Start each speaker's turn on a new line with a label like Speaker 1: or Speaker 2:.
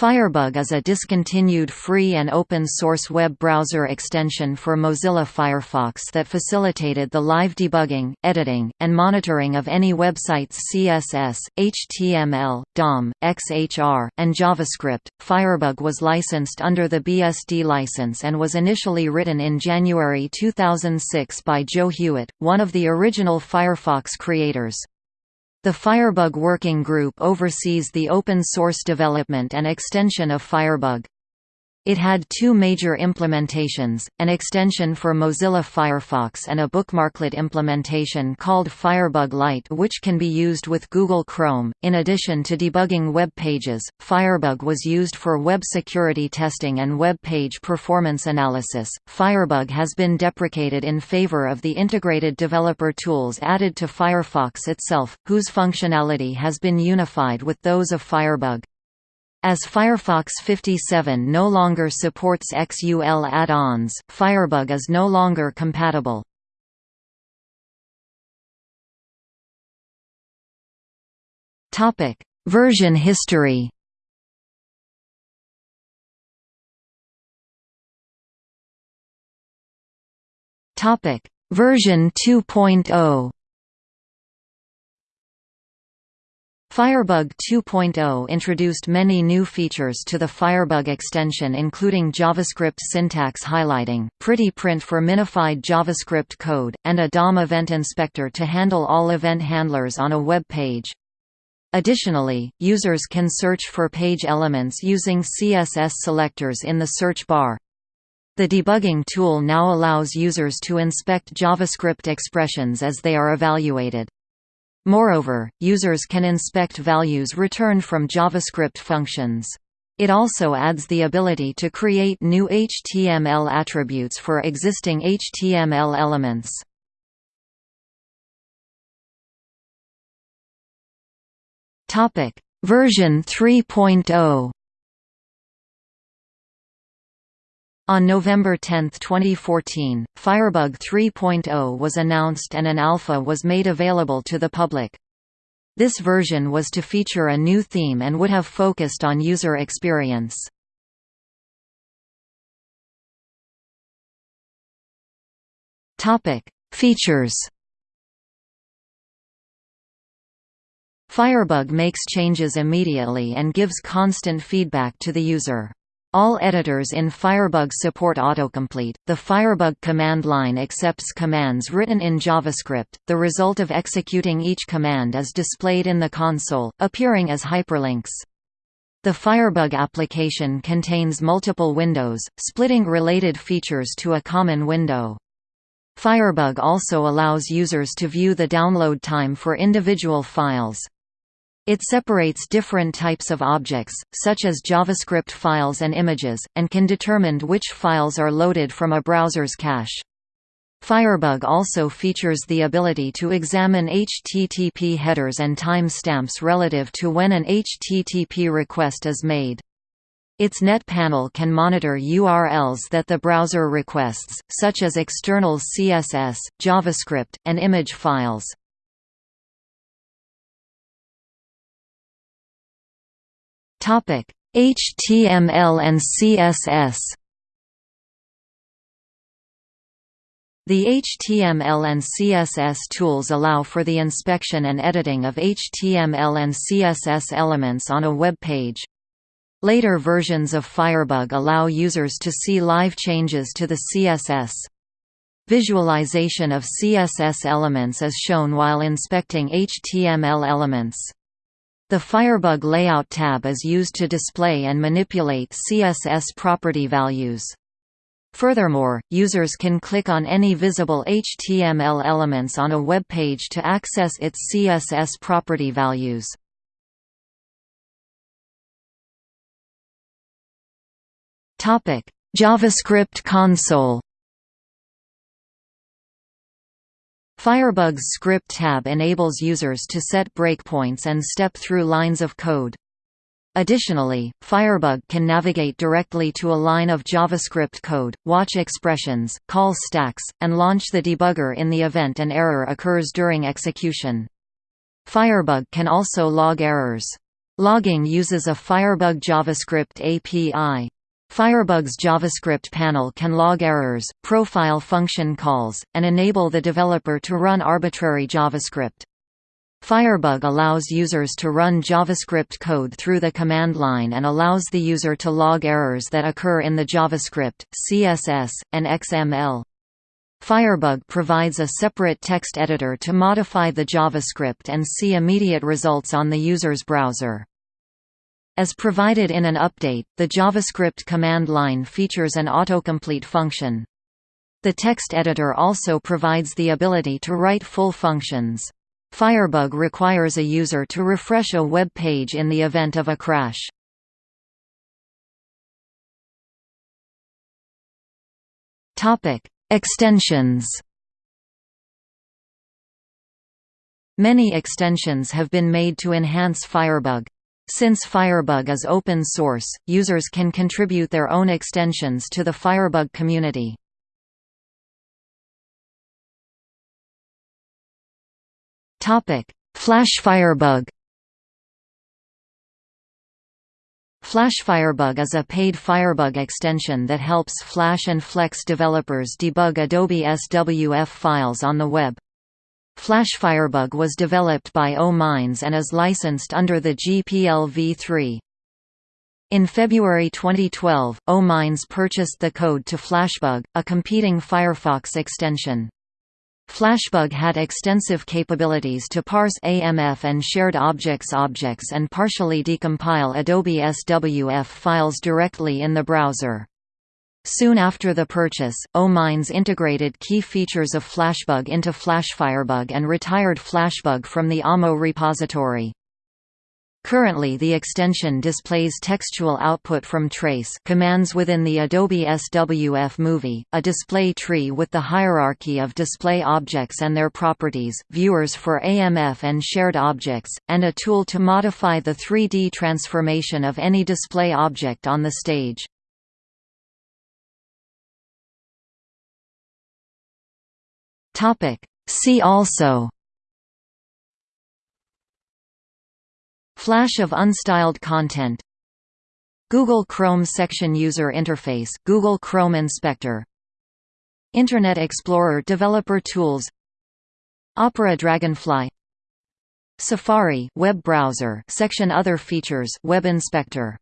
Speaker 1: Firebug is a discontinued free and open-source web browser extension for Mozilla Firefox that facilitated the live debugging, editing, and monitoring of any website's CSS, HTML, DOM, XHR, and JavaScript. Firebug was licensed under the BSD license and was initially written in January 2006 by Joe Hewitt, one of the original Firefox creators. The Firebug Working Group oversees the open source development and extension of Firebug. It had two major implementations, an extension for Mozilla Firefox and a bookmarklet implementation called Firebug Lite which can be used with Google Chrome. In addition to debugging web pages, Firebug was used for web security testing and web page performance analysis. Firebug has been deprecated in favor of the integrated developer tools added to Firefox itself, whose functionality has been unified with those of Firebug. As Firefox 57 no longer supports XUL add-ons, Firebug is no longer compatible. Topic: Version history. Topic: Version 2.0. Firebug 2.0 introduced many new features to the Firebug extension including JavaScript syntax highlighting, pretty print for minified JavaScript code, and a DOM event inspector to handle all event handlers on a web page. Additionally, users can search for page elements using CSS selectors in the search bar. The debugging tool now allows users to inspect JavaScript expressions as they are evaluated. Moreover, users can inspect values returned from JavaScript functions. It also adds the ability to create new HTML attributes for existing HTML elements. Version 3.0 On November 10, 2014, Firebug 3.0 was announced and an alpha was made available to the public. This version was to feature a new theme and would have focused on user experience. Features Firebug makes changes immediately and gives constant feedback to the user. All editors in Firebug support autocomplete. The Firebug command line accepts commands written in JavaScript. The result of executing each command is displayed in the console, appearing as hyperlinks. The Firebug application contains multiple windows, splitting related features to a common window. Firebug also allows users to view the download time for individual files. It separates different types of objects, such as JavaScript files and images, and can determine which files are loaded from a browser's cache. Firebug also features the ability to examine HTTP headers and timestamps relative to when an HTTP request is made. Its net panel can monitor URLs that the browser requests, such as external CSS, JavaScript, and image files.
Speaker 2: Topic: HTML and CSS.
Speaker 1: The HTML and CSS tools allow for the inspection and editing of HTML and CSS elements on a web page. Later versions of Firebug allow users to see live changes to the CSS. Visualization of CSS elements is shown while inspecting HTML elements. The Firebug Layout tab is used to display and manipulate CSS property values. Furthermore, users can click on any visible HTML elements on a web page to access its CSS property values. JavaScript console Firebug's Script tab enables users to set breakpoints and step through lines of code. Additionally, Firebug can navigate directly to a line of JavaScript code, watch expressions, call stacks, and launch the debugger in the event an error occurs during execution. Firebug can also log errors. Logging uses a Firebug JavaScript API. Firebug's JavaScript panel can log errors, profile function calls, and enable the developer to run arbitrary JavaScript. Firebug allows users to run JavaScript code through the command line and allows the user to log errors that occur in the JavaScript, CSS, and XML. Firebug provides a separate text editor to modify the JavaScript and see immediate results on the user's browser. As provided in an update, the JavaScript command line features an autocomplete function. The text editor also provides the ability to write full functions. Firebug requires a user to refresh a web page in the event of a crash. Extensions Many extensions have been made to enhance Firebug. Since Firebug is open source, users can contribute their own extensions to the Firebug community. Flash Firebug Flash Firebug is a paid Firebug extension that helps Flash and Flex developers debug Adobe SWF files on the web. Flash Firebug was developed by O-Minds and is licensed under the GPL v3. In February 2012, O-Minds purchased the code to Flashbug, a competing Firefox extension. Flashbug had extensive capabilities to parse AMF and shared objects objects and partially decompile Adobe SWF files directly in the browser. Soon after the purchase, O-Minds integrated key features of Flashbug into FlashFirebug and retired Flashbug from the AMO repository. Currently the extension displays textual output from trace commands within the Adobe SWF Movie, a display tree with the hierarchy of display objects and their properties, viewers for AMF and shared objects, and a tool to modify the 3D transformation of any display object on the stage. See also Flash of unstyled content Google Chrome Section User Interface Google Chrome Inspector Internet Explorer Developer Tools Opera Dragonfly Safari web browser section Other features Web Inspector